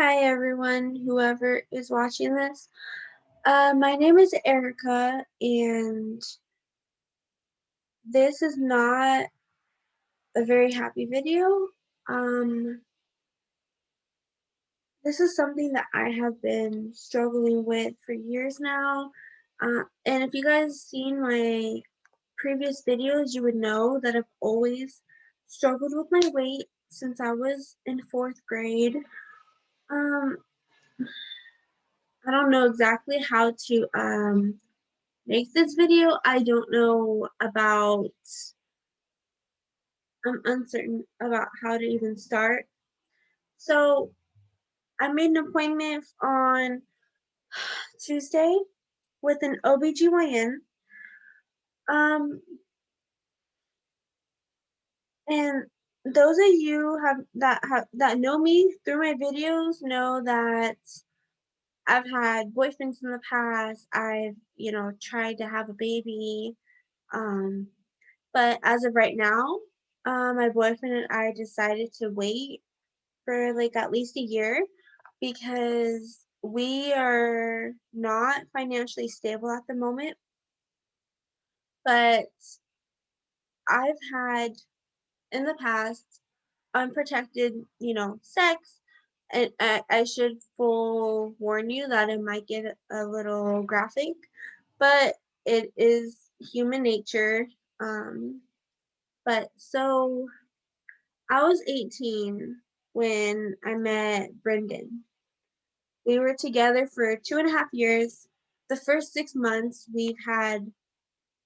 Hi everyone, whoever is watching this. Uh, my name is Erica and this is not a very happy video. Um, this is something that I have been struggling with for years now. Uh, and if you guys seen my previous videos, you would know that I've always struggled with my weight since I was in fourth grade. Um, I don't know exactly how to um, make this video. I don't know about, I'm uncertain about how to even start. So I made an appointment on Tuesday with an OBGYN. Um, and those of you have that have that know me through my videos know that I've had boyfriends in the past. I've, you know, tried to have a baby. Um, but as of right now, uh, my boyfriend and I decided to wait for like at least a year because we are not financially stable at the moment. But I've had in the past unprotected, you know, sex and I, I should full warn you that it might get a little graphic, but it is human nature. Um, but so I was 18 when I met Brendan. We were together for two and a half years. The first six months we've had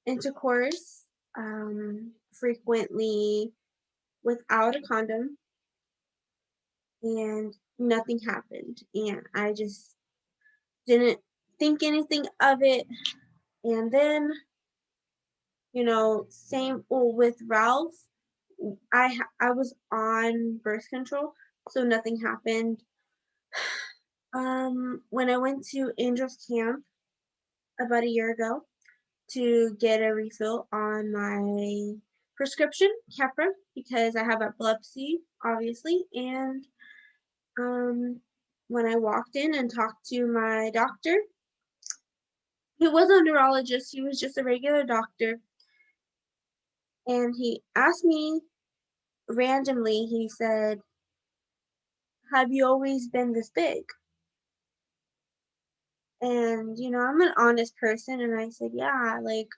intercourse um, frequently without a condom and nothing happened. And I just didn't think anything of it. And then you know same with Ralph I I was on birth control so nothing happened. Um when I went to Angels camp about a year ago to get a refill on my prescription Keppra because I have epilepsy obviously and um when I walked in and talked to my doctor. He wasn't a neurologist, he was just a regular doctor. And he asked me randomly, he said, Have you always been this big? And, you know, I'm an honest person, and I said, Yeah, like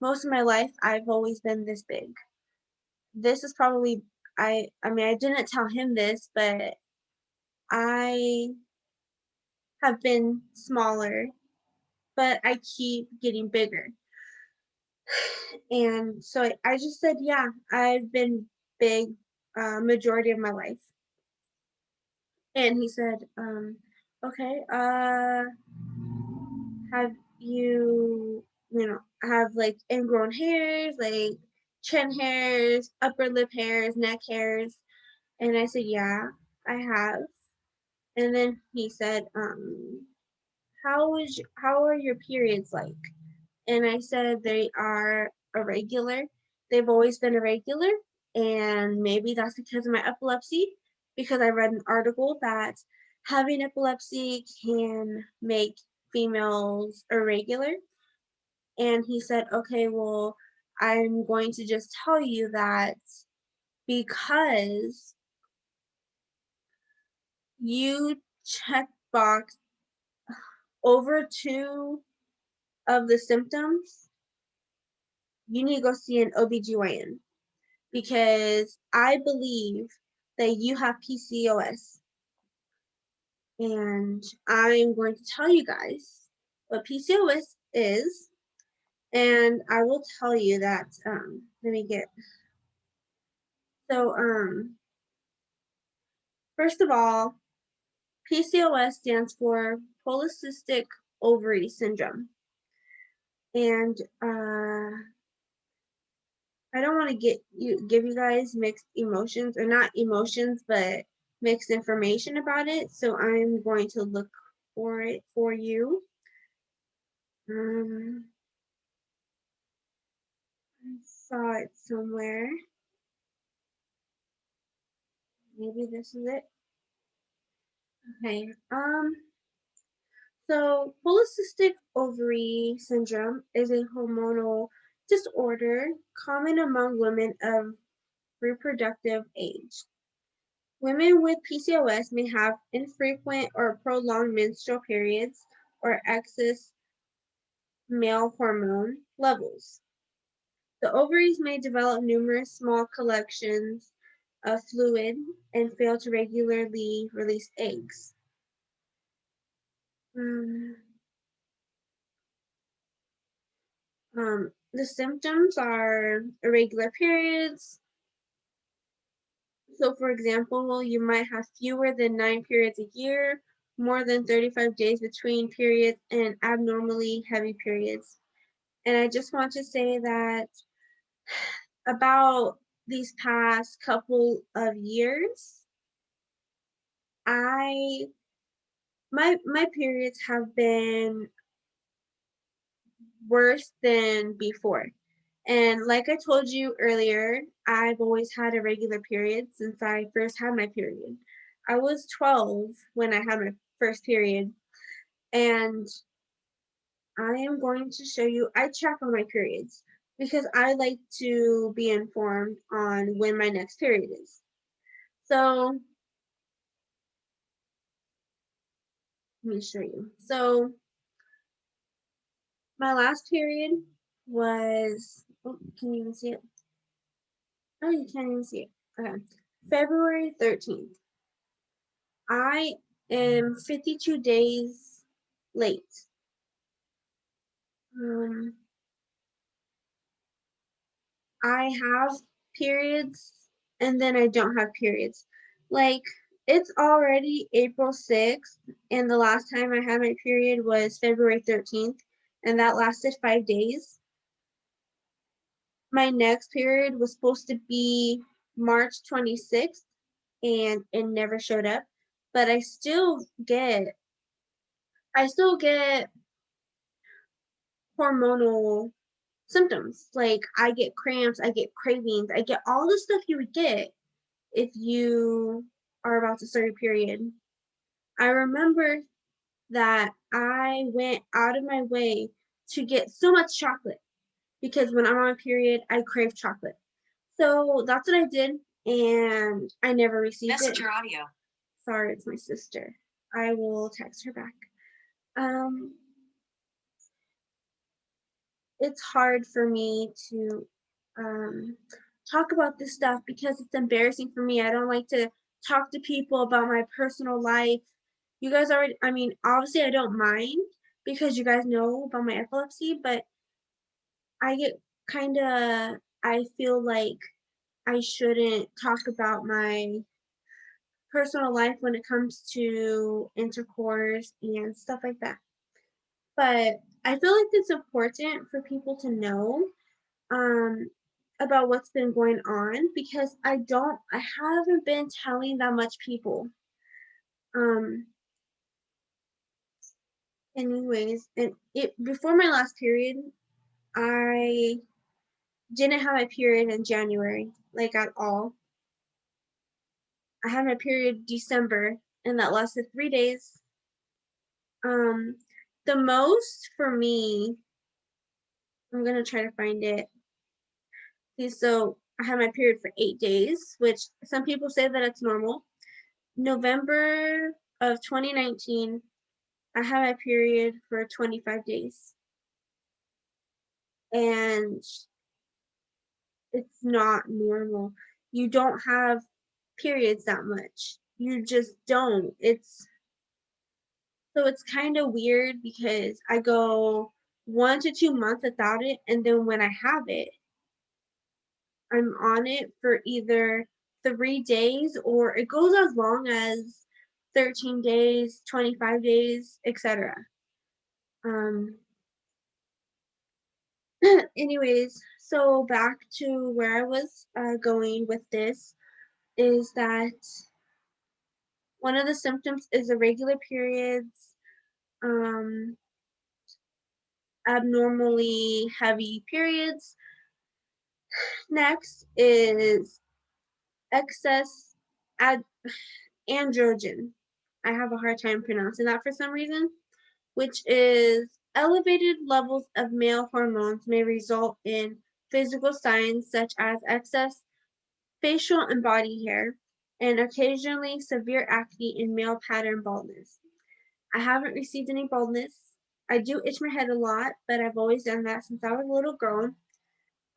most of my life, I've always been this big. This is probably, I, I mean, I didn't tell him this, but I have been smaller but I keep getting bigger. And so I, I just said, yeah, I've been big uh, majority of my life. And he said, um, okay, uh, have you, you know, have like ingrown hairs, like chin hairs, upper lip hairs, neck hairs? And I said, yeah, I have. And then he said, um, how is how are your periods like? And I said they are irregular. They've always been irregular, and maybe that's because of my epilepsy. Because I read an article that having epilepsy can make females irregular. And he said, okay, well, I'm going to just tell you that because you check box over two of the symptoms, you need to go see an OBGYN because I believe that you have PCOS. And I'm going to tell you guys what PCOS is. And I will tell you that, um, let me get, so, um, first of all, PCOS stands for polycystic ovary syndrome. And uh, I don't want to get you give you guys mixed emotions or not emotions, but mixed information about it. So I'm going to look for it for you. Um, saw it somewhere. Maybe this is it. Okay. Um. So polycystic ovary syndrome is a hormonal disorder common among women of reproductive age. Women with PCOS may have infrequent or prolonged menstrual periods or excess male hormone levels. The ovaries may develop numerous small collections of fluid and fail to regularly release eggs. Um, um, the symptoms are irregular periods. So, for example, you might have fewer than nine periods a year, more than 35 days between periods, and abnormally heavy periods. And I just want to say that about these past couple of years, I my my periods have been worse than before. And like I told you earlier, I've always had a regular period since I first had my period. I was 12 when I had my first period. And I am going to show you, I track on my periods because I like to be informed on when my next period is. So let me show you. So my last period was, oh, can you even see it? Oh, you can't even see it. Okay. February 13th. I am 52 days late. Um, I have periods and then I don't have periods. Like it's already April 6th and the last time I had my period was February 13th and that lasted five days. My next period was supposed to be March 26th and it never showed up, but I still get I still get hormonal symptoms. Like I get cramps, I get cravings, I get all the stuff you would get if you are about to start your period. I remember that I went out of my way to get so much chocolate because when I'm on a period, I crave chocolate. So that's what I did, and I never received it. audio. Sorry, it's my sister. I will text her back. Um, it's hard for me to um, talk about this stuff because it's embarrassing for me. I don't like to talk to people about my personal life. You guys already, I mean, obviously, I don't mind because you guys know about my epilepsy, but I get kind of, I feel like I shouldn't talk about my personal life when it comes to intercourse and stuff like that. But I feel like it's important for people to know um, about what's been going on because I don't, I haven't been telling that much people. Um, anyways, and it before my last period, I didn't have my period in January, like at all. I had my period December, and that lasted three days. Um, the most for me, I'm gonna try to find it. Okay, so I had my period for eight days, which some people say that it's normal. November of 2019, I had my period for 25 days. And it's not normal. You don't have periods that much. You just don't. It's so it's kind of weird because I go one to two months without it, and then when I have it, I'm on it for either three days or it goes as long as 13 days, 25 days, etc. Um, anyways, so back to where I was uh, going with this is that one of the symptoms is irregular periods, um, abnormally heavy periods. Next is excess ad- androgen. I have a hard time pronouncing that for some reason, which is elevated levels of male hormones may result in physical signs such as excess facial and body hair, and occasionally severe acne and male pattern baldness. I haven't received any baldness. I do itch my head a lot, but I've always done that since I was a little girl.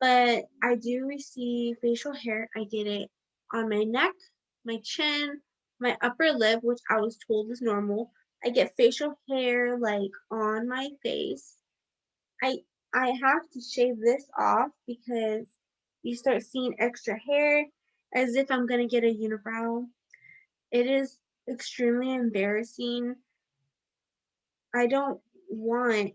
But I do receive facial hair. I get it on my neck, my chin, my upper lip, which I was told is normal. I get facial hair like on my face. I I have to shave this off because you start seeing extra hair as if I'm gonna get a unibrow. It is extremely embarrassing. I don't want,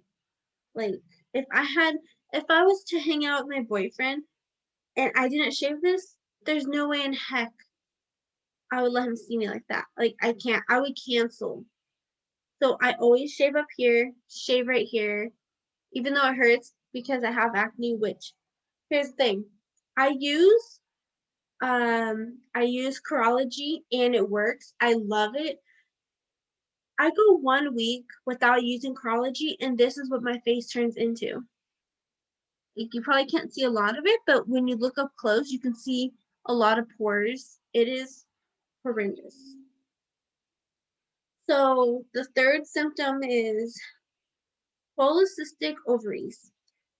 like, if I had, if I was to hang out with my boyfriend and I didn't shave this, there's no way in heck I would let him see me like that. Like, I can't, I would cancel. So I always shave up here, shave right here, even though it hurts because I have acne, which, here's the thing, I use um, I use Curology and it works. I love it. I go one week without using Curology and this is what my face turns into. You probably can't see a lot of it, but when you look up close, you can see a lot of pores. It is horrendous. So the third symptom is polycystic ovaries.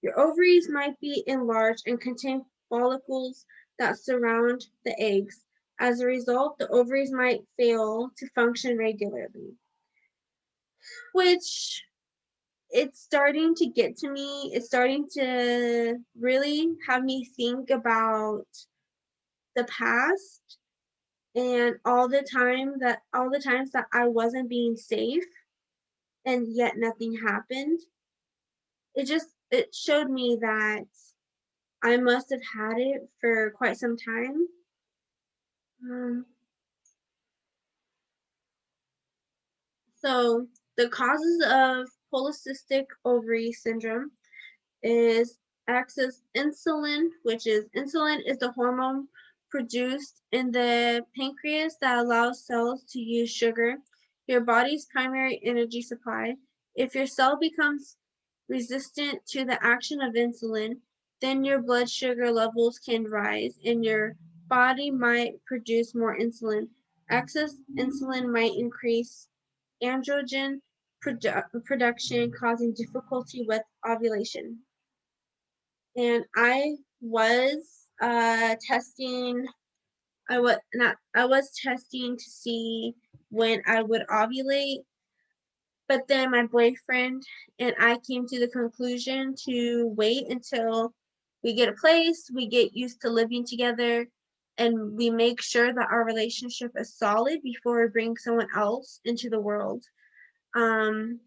Your ovaries might be enlarged and contain follicles that surround the eggs. As a result, the ovaries might fail to function regularly, which it's starting to get to me. It's starting to really have me think about the past and all the time that all the times that I wasn't being safe and yet nothing happened. It just it showed me that I must have had it for quite some time. Um, so the causes of polycystic ovary syndrome is excess insulin, which is insulin is the hormone produced in the pancreas that allows cells to use sugar, your body's primary energy supply. If your cell becomes resistant to the action of insulin, then your blood sugar levels can rise and your body might produce more insulin. Excess insulin might increase androgen produ production, causing difficulty with ovulation. And I was uh, testing, I was not, I was testing to see when I would ovulate but then my boyfriend and I came to the conclusion to wait until we get a place, we get used to living together, and we make sure that our relationship is solid before we bring someone else into the world. Um,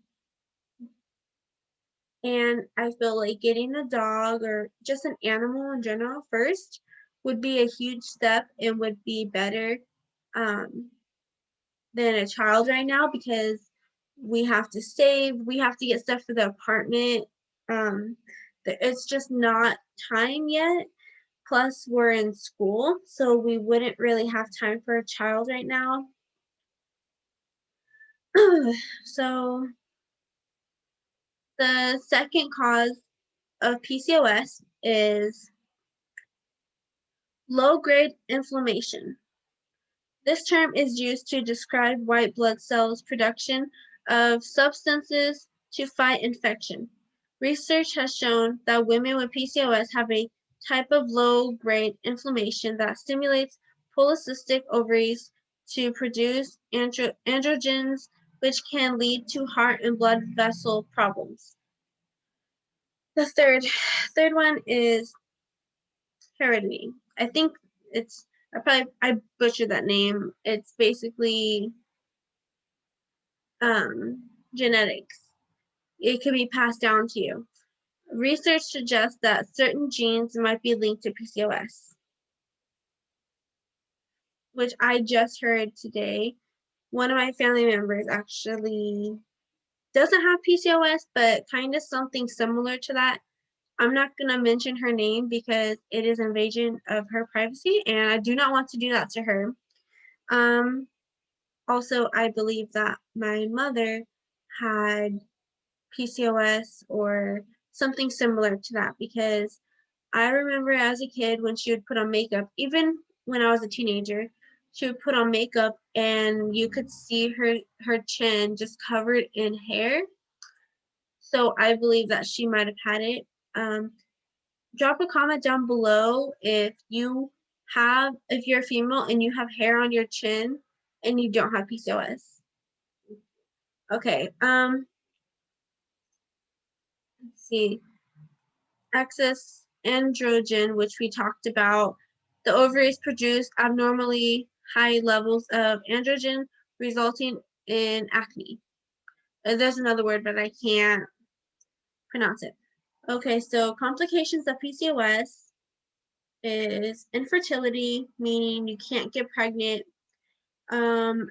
and I feel like getting a dog or just an animal in general first would be a huge step and would be better um, than a child right now because we have to save, we have to get stuff for the apartment. Um, it's just not time yet. Plus, we're in school, so we wouldn't really have time for a child right now. so, the second cause of PCOS is low-grade inflammation. This term is used to describe white blood cells production of substances to fight infection. Research has shown that women with PCOS have a type of low-grade inflammation that stimulates polycystic ovaries to produce andro androgens, which can lead to heart and blood vessel problems. The third, third one is heredity. I think it's, I probably, I butchered that name. It's basically um, genetics it could be passed down to you. Research suggests that certain genes might be linked to PCOS, which I just heard today. One of my family members actually doesn't have PCOS, but kind of something similar to that. I'm not going to mention her name because it is invasion of her privacy, and I do not want to do that to her. Um, also, I believe that my mother had PCOS or something similar to that because I remember as a kid when she would put on makeup, even when I was a teenager, she would put on makeup and you could see her her chin just covered in hair. So I believe that she might have had it. Um, drop a comment down below if you have if you're a female and you have hair on your chin and you don't have PCOS. Okay, um, see. Excess androgen, which we talked about. The ovaries produce abnormally high levels of androgen, resulting in acne. Uh, there's another word, but I can't pronounce it. Okay, so complications of PCOS is infertility, meaning you can't get pregnant, um,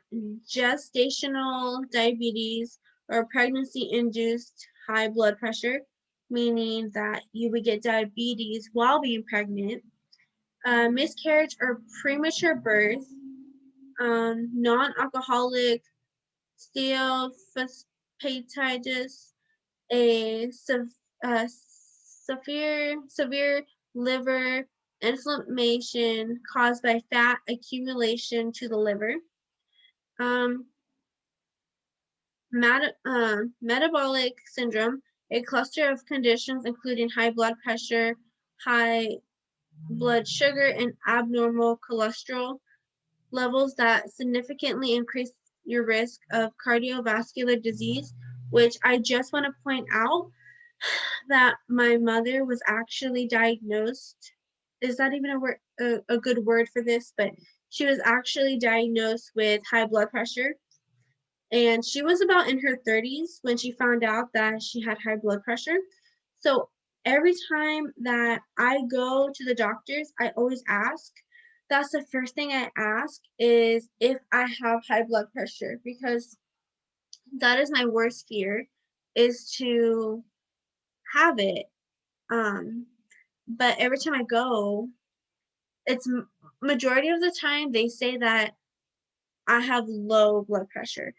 gestational diabetes or pregnancy-induced high blood pressure, meaning that you would get diabetes while being pregnant, uh, miscarriage or premature birth, um, non-alcoholic steatohepatitis, a uh, severe severe liver inflammation caused by fat accumulation to the liver. Um, met uh, metabolic syndrome, a cluster of conditions including high blood pressure, high blood sugar, and abnormal cholesterol levels that significantly increase your risk of cardiovascular disease, which I just want to point out that my mother was actually diagnosed. Is that even a word, a, a good word for this? But she was actually diagnosed with high blood pressure. And she was about in her 30s when she found out that she had high blood pressure. So every time that I go to the doctors, I always ask. That's the first thing I ask is if I have high blood pressure because that is my worst fear is to have it. Um, but every time I go, it's majority of the time they say that I have low blood pressure.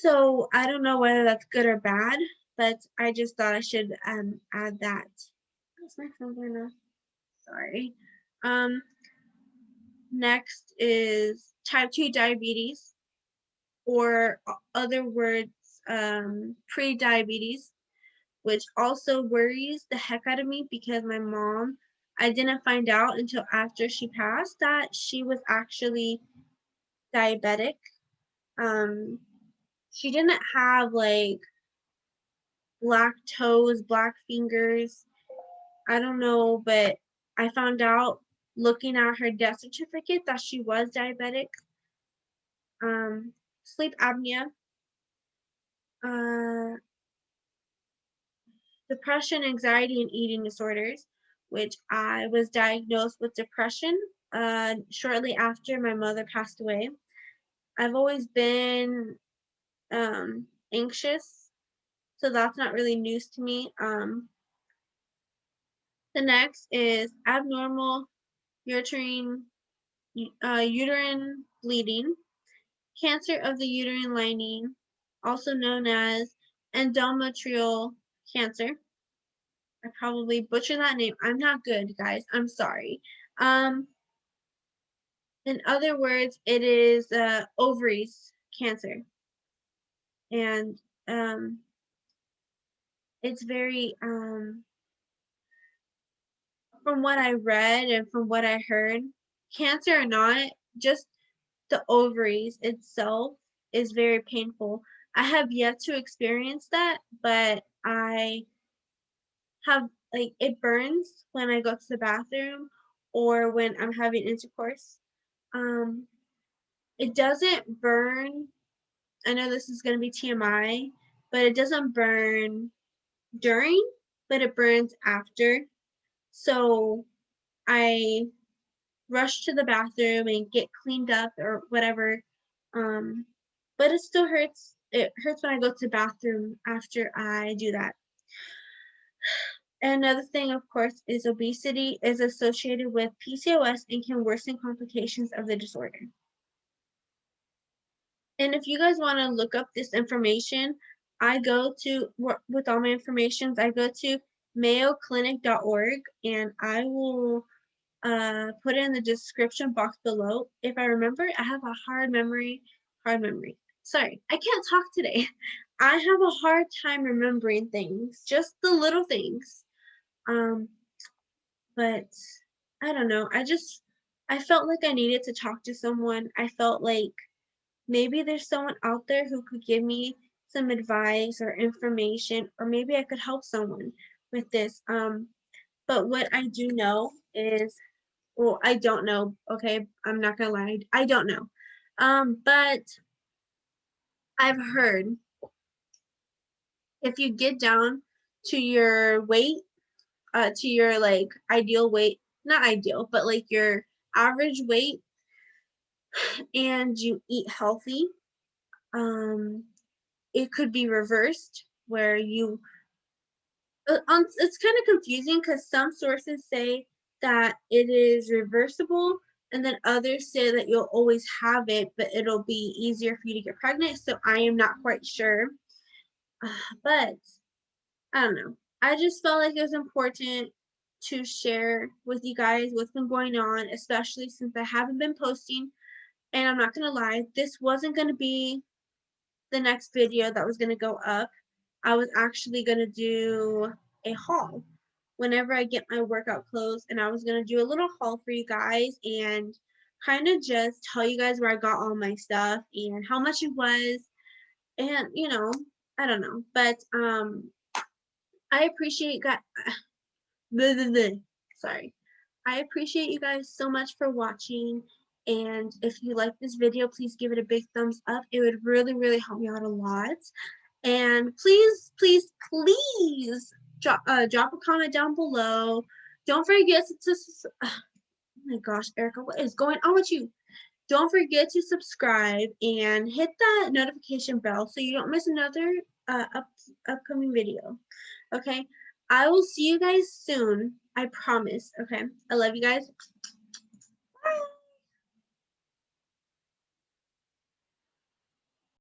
So I don't know whether that's good or bad, but I just thought I should um, add that. What's my phone going off? Sorry. Um, next is type 2 diabetes, or other words, um, pre-diabetes which also worries the heck out of me because my mom, I didn't find out until after she passed that she was actually diabetic. Um, she didn't have like black toes, black fingers. I don't know, but I found out looking at her death certificate that she was diabetic. Um, sleep apnea. Uh, depression, anxiety, and eating disorders, which I was diagnosed with depression uh, shortly after my mother passed away. I've always been um, anxious, so that's not really news to me. Um, the next is abnormal uterine, uh, uterine bleeding, cancer of the uterine lining, also known as endometrial cancer. I probably butchered that name. I'm not good, guys. I'm sorry. Um, in other words, it is uh, ovaries cancer. And um, it's very, um, from what I read and from what I heard, cancer or not, just the ovaries itself is very painful. I have yet to experience that, but I have like it burns when I go to the bathroom or when I'm having intercourse. Um, it doesn't burn. I know this is going to be TMI, but it doesn't burn during, but it burns after. So I rush to the bathroom and get cleaned up or whatever. Um, but it still hurts. It hurts when I go to the bathroom after I do that. Another thing, of course, is obesity is associated with PCOS and can worsen complications of the disorder. And if you guys wanna look up this information, I go to with all my informations, I go to mayoclinic.org and I will uh, put it in the description box below. If I remember, I have a hard memory, hard memory. Sorry, I can't talk today. I have a hard time remembering things, just the little things. Um, but I don't know. I just, I felt like I needed to talk to someone. I felt like maybe there's someone out there who could give me some advice or information, or maybe I could help someone with this. Um, but what I do know is, well, I don't know. Okay, I'm not gonna lie, I don't know. Um, but I've heard if you get down to your weight, uh, to your like ideal weight, not ideal, but like your average weight, and you eat healthy, um, it could be reversed where you uh, um, it's kind of confusing because some sources say that it is reversible and then others say that you'll always have it but it'll be easier for you to get pregnant so i am not quite sure. Uh, but i don't know. I just felt like it was important to share with you guys what's been going on especially since i haven't been posting and i'm not gonna lie this wasn't gonna be the next video that was gonna go up. I was actually going to do a haul. Whenever I get my workout clothes and I was going to do a little haul for you guys and kind of just tell you guys where I got all my stuff and how much it was and you know I don't know. But um I appreciate God sorry. I appreciate you guys so much for watching and if you like this video please give it a big thumbs up it would really really help me out a lot and please, please, please drop, uh, drop a comment down below. Don't forget to, oh my gosh, Erica, what is going on with you? Don't forget to subscribe and hit that notification bell so you don't miss another uh, up, upcoming video. Okay, I will see you guys soon. I promise. Okay, I love you guys.